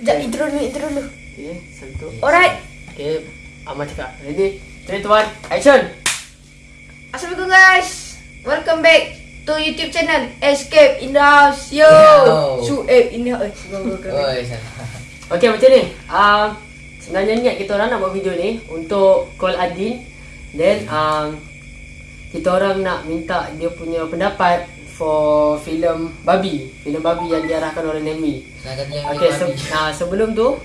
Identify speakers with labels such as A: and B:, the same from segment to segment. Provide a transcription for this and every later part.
A: Sekejap, intro dulu, intro dulu.
B: Okay, satu.
A: Alright.
B: Okay, Amal cakap. Ready? 3, 2, 1, action!
A: Assalamualaikum guys. Welcome back to YouTube channel Escape in the House. Yo. Su eh in the house. Go go go.
B: Okay, macam ni. Um, sebenarnya niat kita orang nak buat video ni untuk call Adin. Then, um, kita orang nak minta dia punya pendapat for filem Babi. Filem Babi yang diarahkan oleh Nemi. Okay,
C: babi.
B: se- nah, sebelum tu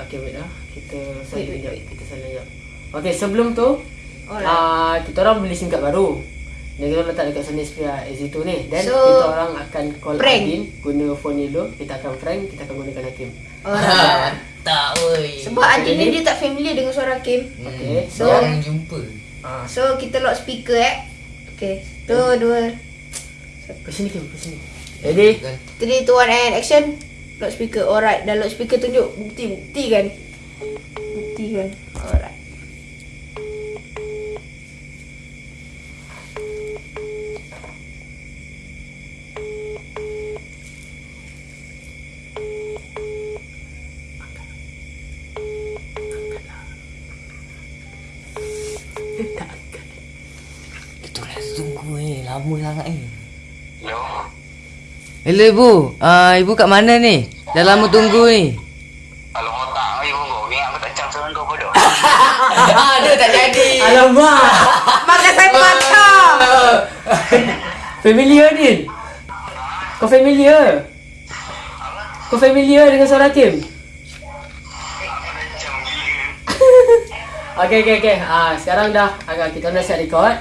B: Okay, wait lah Kita sekejap
A: wait.
B: Kita sekejap Okay, sebelum tu
A: Alright.
B: uh, Kita orang beli SIM card baru Dan kita letak dekat Sony Xperia S2 ni Dan
A: So,
B: kita orang akan call
A: prank.
B: Adin Guna phone ni dulu Kita akan prank Kita akan gunakan Hakim
A: Alright.
C: Tak, oi.
A: Sebab Adin ni dia tak familiar dengan suara Kim.
B: Okay,
C: so jarang jumpa.
B: uh,
A: So kita lock speaker eh. Okay. Tu dua.
B: Ke sini Kim, ke sini Ready?
C: Kan?
A: Three, two, one, and action. Lock speaker. Alright. Dah lock speaker tunjuk bukti bukti kan. Bukti kan. Alright.
C: Itu lah tunggu ni. Lama sangat ni.
D: Hello.
C: Ibu. Ah ibu kat mana ni? Dah lama tunggu ni.
D: Kalau otak ibu kau, ingat aku tak cam seorang kau bodoh.
C: Aduh tak jadi.
B: Alamak
A: Makan saya mata.
B: Familiar Adin? Kau familiar? Kau familiar dengan suara Hakim?
D: Macam gila.
B: Okay, okay, okay. Ah, sekarang dah agak kita dah siap record.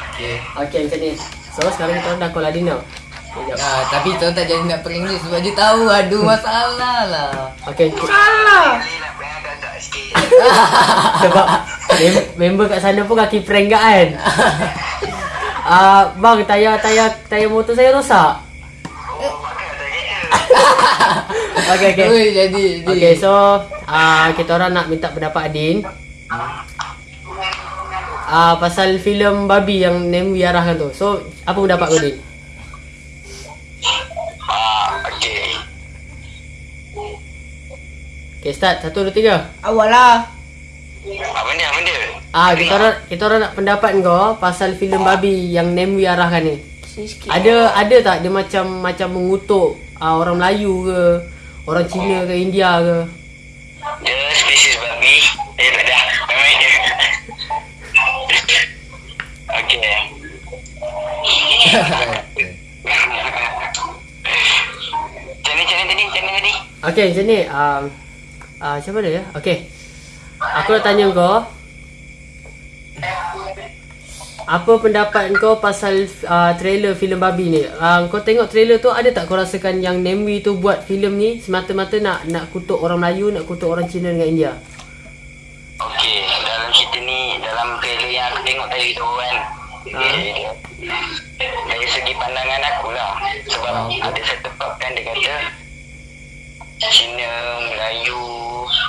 C: Okay.
B: Okay, macam ni. So, sekarang kita dah call Adin tau. Sekejap.
C: Ah, tapi tuan tak jadi nak prank dia sebab dia tahu aduh masalah lah.
B: Okay, ki-
A: Salah.
D: Lah
B: sebab mem- member kat sana pun kaki prank kat kan. Ah, bang, tayar tayar tayar motor saya rosak. Okay, okay.
C: Oi jadi. jadi.
B: Okay, so ah kita orang nak minta pendapat Adin. Ah pasal filem babi yang Nemi arahkan tu. So, apa pendapat kau Adin? Okay, start. Satu, dua, tiga.
A: Awal lah.
D: Apa ni, apa dia?
B: Ah, kita orang kita orang nak pendapat kau pasal filem babi yang Nemi arahkan ni.
A: Sikit.
B: Ada ada tak dia macam macam mengutuk ah, orang Melayu ke, orang Cina ke, India ke?
D: Dia spesies babi. Eh, tak dah. Memang dia. Okey. Macam ni, macam ni tadi? Macam ni tadi?
B: Okey, macam ni. Um, ah, siapa dia ya? Okey. Aku nak tanya kau. Apa pendapat kau pasal uh, trailer filem babi ni? Uh, kau tengok trailer tu ada tak kau rasakan yang Nemwi tu buat filem ni semata-mata nak nak kutuk orang Melayu, nak kutuk orang Cina dengan India?
D: Okey, dalam cerita ni, dalam trailer yang aku tengok tadi tu kan. Okay. Dari segi pandangan aku lah. Sebab ada satu part kan dia kata Cina, Melayu,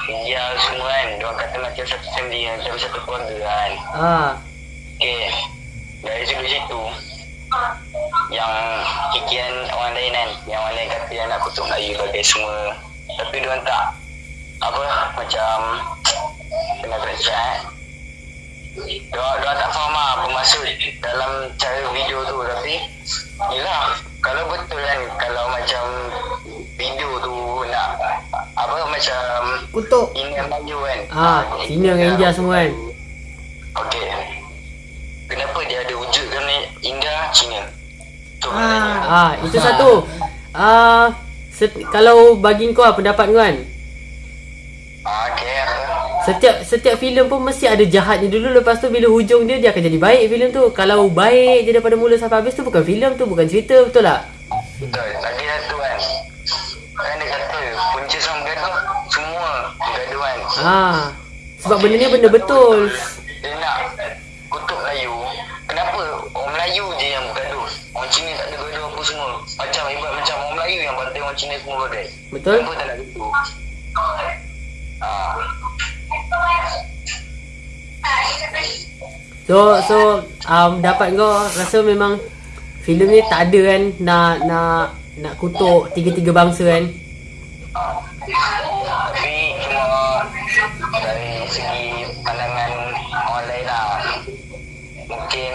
D: India semua kan. Diorang kata macam satu family, macam satu keluarga kan.
B: Ah,
D: Okey, dari segi situ yang kikian orang lain kan. Yang orang lain kata yang nak kutuk Melayu bagai semua. Tapi diorang tak. Apa? Macam kena kena cakap Diorang, diorang tak faham lah apa maksud dalam cara video tu. Tapi yelah. Kalau betul kan
A: Kutuk.
D: India Melayu kan
B: ah, Cina dengan India semua kan?
D: Okey. Kenapa dia ada wujudkan India Cina? Tu
A: Ah.
B: Ah, itu satu. Ah, set- kalau bagi kau lah pendapat kau kan?
D: Ah, okey.
B: Setiap setiap filem pun mesti ada jahatnya dulu lepas tu bila hujung dia dia akan jadi baik filem tu. Kalau baik je daripada mula sampai habis tu bukan filem tu, bukan cerita, betul tak?
D: Betul. Lagi satu kan. Kan dia kata punca sama bergaduh semua bergaduh kan.
B: Ah. Sebab benda ni benda betul.
D: Dia nak kutuk Melayu. Kenapa orang Melayu je yang bergaduh? Orang Cina tak ada bergaduh apa semua. Macam ibarat macam orang Melayu yang bantai orang Cina semua bergaduh.
B: Betul?
D: Kenapa tak nak gitu? Ah.
B: So so um, dapat kau rasa memang filem ni tak ada kan nak nak nak kutuk tiga-tiga bangsa kan.
D: Tapi cuma dari segi pandangan orang lain lah. Mungkin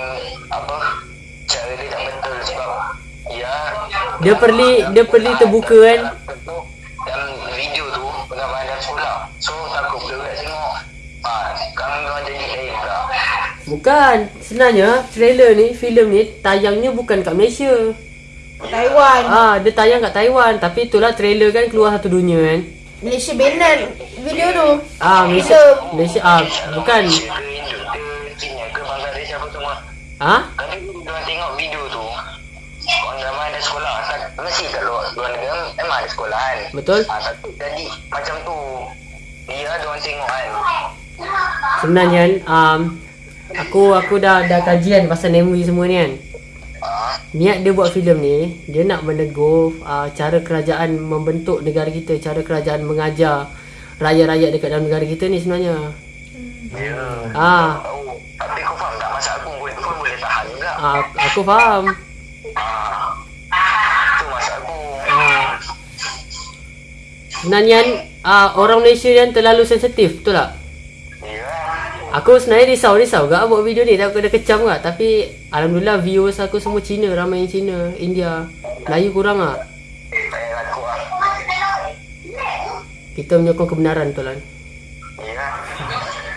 D: apa cara dia tak betul sebab ya
B: Dia perli dia perli terbuka kan.
D: dalam video tu pengambilan dalam sekolah. So takut budak tengok. Ha, sekarang orang jadi lain pula.
B: Bukan. Sebenarnya trailer ni, filem ni tayangnya bukan kat Malaysia.
A: Taiwan.
B: Ah, dia tayang kat Taiwan tapi itulah trailer kan keluar satu dunia kan.
A: Malaysia banan video tu.
B: Ah, Malaysia Malaysia ah bukan. Ah?
D: Kalau diorang tengok video tu Orang ramai ada sekolah Mesti kat luar, luar negara Memang ada sekolah kan
B: Betul.
D: ha, Tapi jadi macam tu Dia diorang tengok kan
B: Sebenarnya um, aku aku dah dah kajian pasal Nemwi semua ni kan. Niat dia buat filem ni, dia nak menegur uh, cara kerajaan membentuk negara kita, cara kerajaan mengajar rakyat-rakyat dekat dalam negara kita ni sebenarnya.
D: Ya
B: Ah,
D: Tahu Tapi kau faham tak Masa aku pun, pun boleh tahan juga
B: ah aku faham.
D: ha, Tu masa aku
B: Ah. Sebenarnya uh, orang Malaysia yang terlalu sensitif, betul tak? Aku sebenarnya risau-risau gak buat video ni Takut dah kecam gak Tapi Alhamdulillah viewers aku semua Cina Ramai yang Cina India. Melayu kurang lah
D: lah
B: Kita menyokong kebenaran kan
D: Ya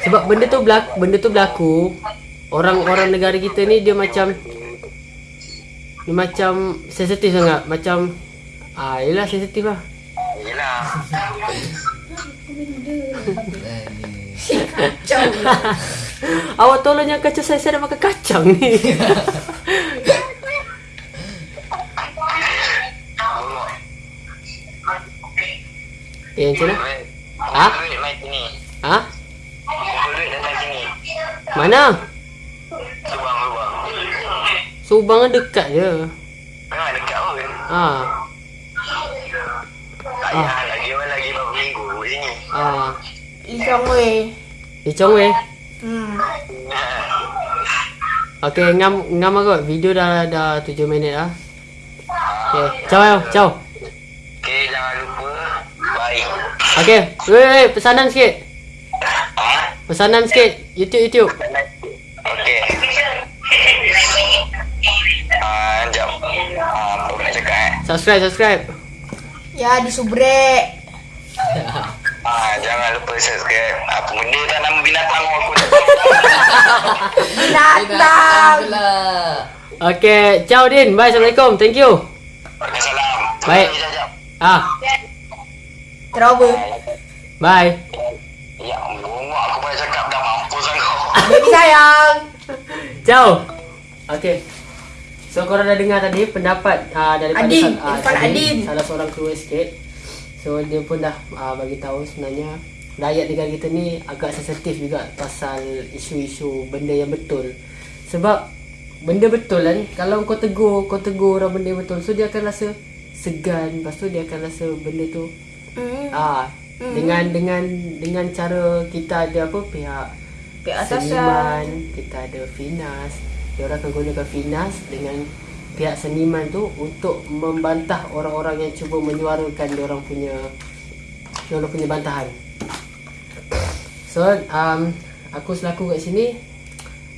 B: Sebab benda tu berlaku Benda tu berlaku. Orang-orang negara kita ni Dia macam Dia macam Sensitif sangat. Macam Ah, yelah sensitif lah.
D: Yelah
A: Kacau.
B: Awak tolong jangan kacau saya Saya nak makan kacang ni Eh macam mana? Ha? Ha? Mana?
D: Subang Subang
B: Subang kan dekat je
D: Memang dekat pun
B: Ah,
D: Tak payah lagi lagi berapa minggu kat sini
B: ah.
A: Lee Chong
B: Chong Wei
A: Hmm.
B: Okay, ngam ngam aku. Video dah dah 7 minit lah. Okay, ciao ciao.
D: Okay jangan lupa Bye
B: Okay, wait, wait, pesanan sikit.
D: Ha?
B: Pesanan sikit. YouTube, YouTube.
D: Okay Ah, jap Ah, cakap eh
B: Subscribe, subscribe.
A: Ya di subrek.
D: Ah, jangan lupa subscribe Apa benda tak nama binatang aku tak tahu
A: Binatang.
B: Okay, ciao Din. Bye, Assalamualaikum. Thank you.
D: Salam
B: Baik. Ah,
A: Trauma.
B: bye.
D: Ya ampun, aku boleh cakap dah mampus kau
A: Baby sayang.
B: Ciao. Okay. So korang dah dengar tadi pendapat uh, daripada
A: Adin,
B: ah,
A: Irfan
B: tadi,
A: Adin.
B: salah seorang kru sikit. So dia pun dah uh, bagi tahu sebenarnya rakyat negara kita ni agak sensitif juga pasal isu-isu benda yang betul. Sebab benda betul kan kalau kau tegur kau tegur orang benda betul so dia akan rasa segan lepas tu dia akan rasa benda tu
A: Hmm.
B: ah dengan dengan dengan cara kita ada apa pihak
A: Pihak atasan.
B: seniman kita ada Finas dia orang akan gunakan Finas dengan pihak seniman tu untuk membantah orang-orang yang cuba menyuarakan dia orang punya dia orang punya bantahan so um, aku selaku kat sini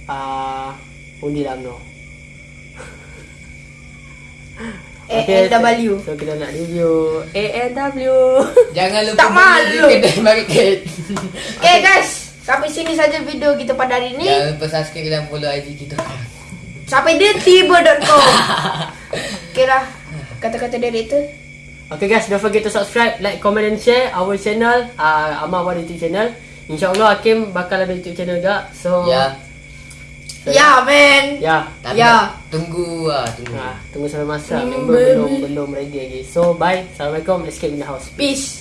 B: uh, undi lah UMNO
A: ANW.
B: So kita nak review ANW
C: Jangan lupa
A: Tak malu.
C: kedai market.
A: Okay guys, sampai sini saja video kita pada hari ini.
C: Jangan lupa subscribe dan follow IG kita.
A: Sampai di tiba.com. Okay lah, kata-kata director.
B: Okay guys, don't forget to subscribe, like, comment and share our channel uh, Amal Awal YouTube channel InsyaAllah Hakim bakal ada YouTube channel juga So
C: Ya.
A: Ya, man.
B: Ya
C: Tapi
A: Ya.
C: Tunggu ah, tunggu.
B: ha, Tunggu sampai masa
A: Hmm,
B: Member belum, belum ready lagi So bye Assalamualaikum Escape in the house
A: Peace.